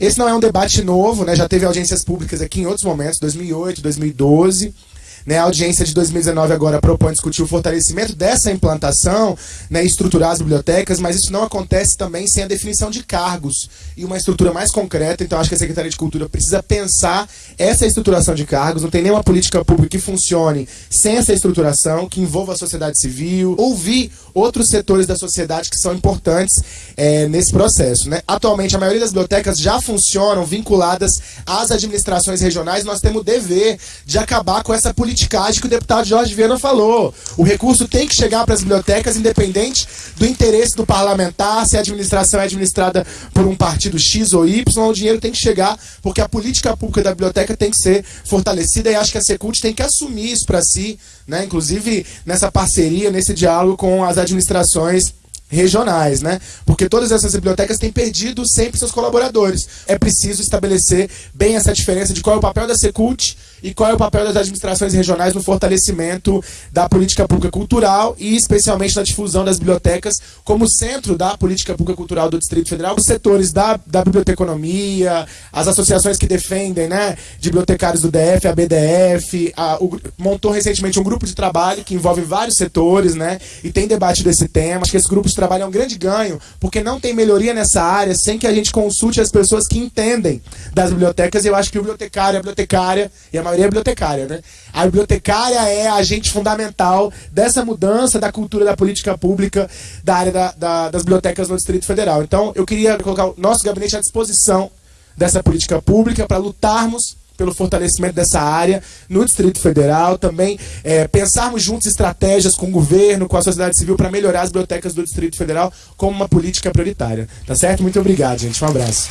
Esse não é um debate novo, né? Já teve audiências públicas aqui em outros momentos, 2008, 2012. Né, a audiência de 2019 agora propõe discutir o fortalecimento dessa implantação, né, estruturar as bibliotecas, mas isso não acontece também sem a definição de cargos e uma estrutura mais concreta. Então, acho que a Secretaria de Cultura precisa pensar essa estruturação de cargos. Não tem nenhuma política pública que funcione sem essa estruturação, que envolva a sociedade civil, ouvir outros setores da sociedade que são importantes é, nesse processo. Né? Atualmente, a maioria das bibliotecas já funcionam vinculadas às administrações regionais. Nós temos o dever de acabar com essa política que o deputado Jorge Viana falou. O recurso tem que chegar para as bibliotecas, independente do interesse do parlamentar, se a administração é administrada por um partido X ou Y, o dinheiro tem que chegar, porque a política pública da biblioteca tem que ser fortalecida e acho que a Secult tem que assumir isso para si, né? inclusive nessa parceria, nesse diálogo com as administrações regionais, né? Porque todas essas bibliotecas têm perdido sempre seus colaboradores. É preciso estabelecer bem essa diferença de qual é o papel da Secult e qual é o papel das administrações regionais no fortalecimento da política pública cultural e especialmente na difusão das bibliotecas como centro da política pública cultural do Distrito Federal, os setores da, da biblioteconomia, as associações que defendem, né, de bibliotecários do DF, a BDF, a, o, montou recentemente um grupo de trabalho que envolve vários setores, né, e tem debate desse tema. Acho que esse grupo de trabalho é um grande ganho, porque não tem melhoria nessa área sem que a gente consulte as pessoas que entendem das bibliotecas. E eu acho que o bibliotecário, a bibliotecária e a maioria é bibliotecária, né? A bibliotecária é agente fundamental dessa mudança da cultura da política pública da área da, da, das bibliotecas no Distrito Federal. Então, eu queria colocar o nosso gabinete à disposição dessa política pública para lutarmos pelo fortalecimento dessa área no Distrito Federal, também é, pensarmos juntos estratégias com o governo, com a sociedade civil para melhorar as bibliotecas do Distrito Federal como uma política prioritária. Tá certo? Muito obrigado, gente. Um abraço.